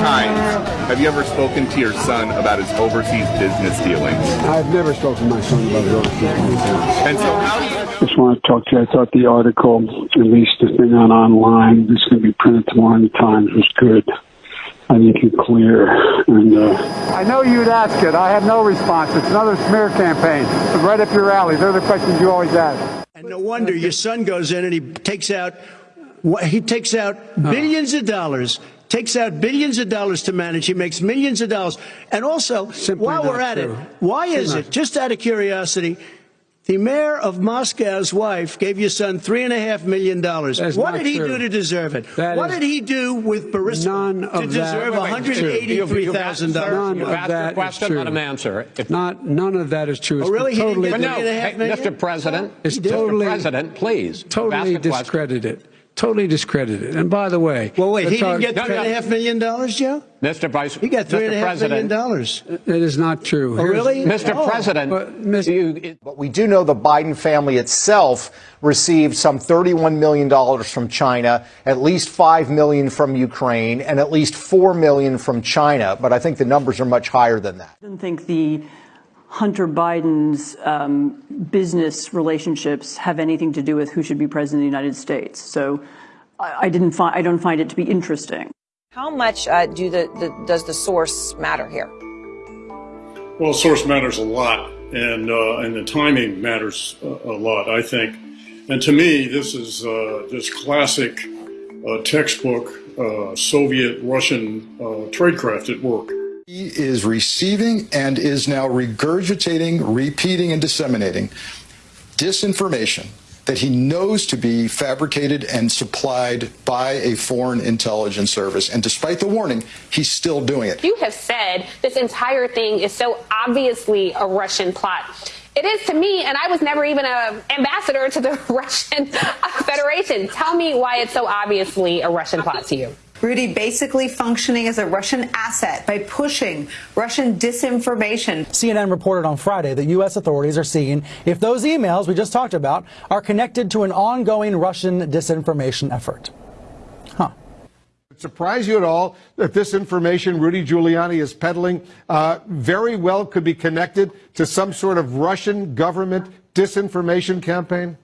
times have you ever spoken to your son about his overseas business dealings? I've never spoken to my son about his overseas business dealings. And so how do you Just want to talk to you. I thought the article, at least the thing on online, this going to be printed tomorrow in the Times, was good. I think it's clear. And uh, I know you'd ask it. I have no response. It's another smear campaign. It's right up your alley. They're the questions you always ask. And no wonder your son goes in and he takes out he takes out billions of dollars. Takes out billions of dollars to manage. He makes millions of dollars. And also, Simply while we're at true. it, why is Not- it, just out of curiosity, the mayor of Moscow's wife gave your son three and a half million dollars. What did he true. do to deserve it? That what is- did he do with Burisma None to of that- deserve Wait, wait, one hundred eighty-three thousand None dollars? You've of asked that a is question, true. let him answer. If, not none of that is true. Oh, it's Oh, really? He didn't totally get but the no, three and a half hey, million? Mr. President, It's Mr. President, please. totally ask a question. discredited. Totally discredited. And by the way, Well, wait, he didn't talk- get No, three and a no. half million dollars, Joe? Mr. Vice, He got three and a Mr. half million President, dollars. it is not true. Oh, really? Mr. Oh. President, But, Miss- you, it- But we do know the Biden family itself received some $31 million from China, at least 5 million from Ukraine, and at least 4 million from China. But I think the numbers are much higher than that. I don't think the Hunter Biden's um, business relationships have anything to do with who should be president of the United States. So I, I didn't find I don't find it to be interesting. How much uh, do the, the does the source matter here? Well, source matters a lot, and uh, and the timing matters a, a lot, I think. And to me, this is uh, just classic uh, textbook uh, Soviet Russian uh, tradecraft at work. He is receiving and is now regurgitating, repeating, and disseminating disinformation that he knows to be fabricated and supplied by a foreign intelligence service. And despite the warning, he's still doing it. You have said this entire thing is so obviously a Russian plot. It is to me, and I was never even an ambassador to the Russian Federation. Tell me why it's so obviously a Russian plot to you. Rudy basically functioning as a Russian asset by pushing Russian disinformation. CNN reported on Friday that U.S. authorities are seeing if those emails we just talked about are connected to an ongoing Russian disinformation effort. Huh. Surprise you at all that this information Rudy Giuliani is peddling uh, very well could be connected to some sort of Russian government disinformation campaign?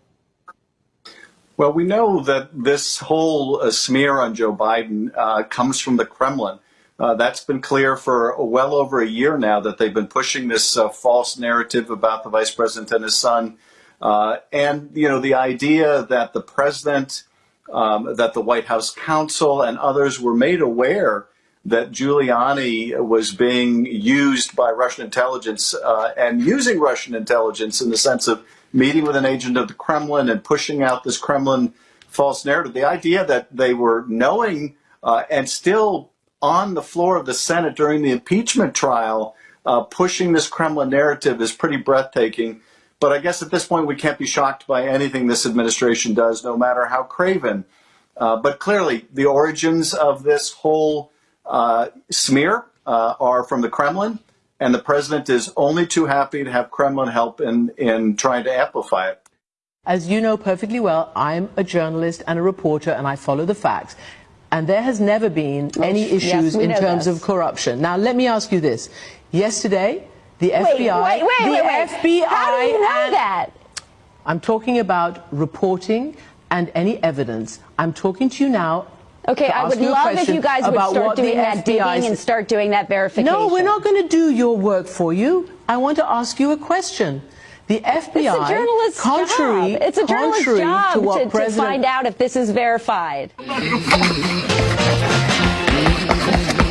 Well, we know that this whole uh, smear on Joe Biden uh, comes from the Kremlin. Uh, that's been clear for well over a year now that they've been pushing this uh, false narrative about the vice president and his son. Uh, and, you know, the idea that the president, um, that the White House counsel and others were made aware that Giuliani was being used by Russian intelligence uh, and using Russian intelligence in the sense of meeting with an agent of the Kremlin and pushing out this Kremlin false narrative. The idea that they were knowing uh, and still on the floor of the Senate during the impeachment trial uh, pushing this Kremlin narrative is pretty breathtaking. But I guess at this point we can't be shocked by anything this administration does, no matter how craven. Uh, but clearly, the origins of this whole smear uh, are from the Kremlin, and the president is only too happy to have Kremlin help in, in trying to amplify it. As you know perfectly well, I'm a journalist and a reporter, and I follow the facts. And there has never been any issues we in terms this. of corruption. Now, let me ask you this. Yesterday, the Wait, FBI, wait, wait, the wait, wait. FBI, How do you know and- that? I'm talking about reporting and any evidence. I'm talking to you now. Okay, I would love if you guys would start doing that digging and start doing that verification. No, we're not going to do your work for you. I want to ask you a question. The FBI, It's a journalist's contrary, job. It's a journalist's contrary job to what to, to find out if this is verified.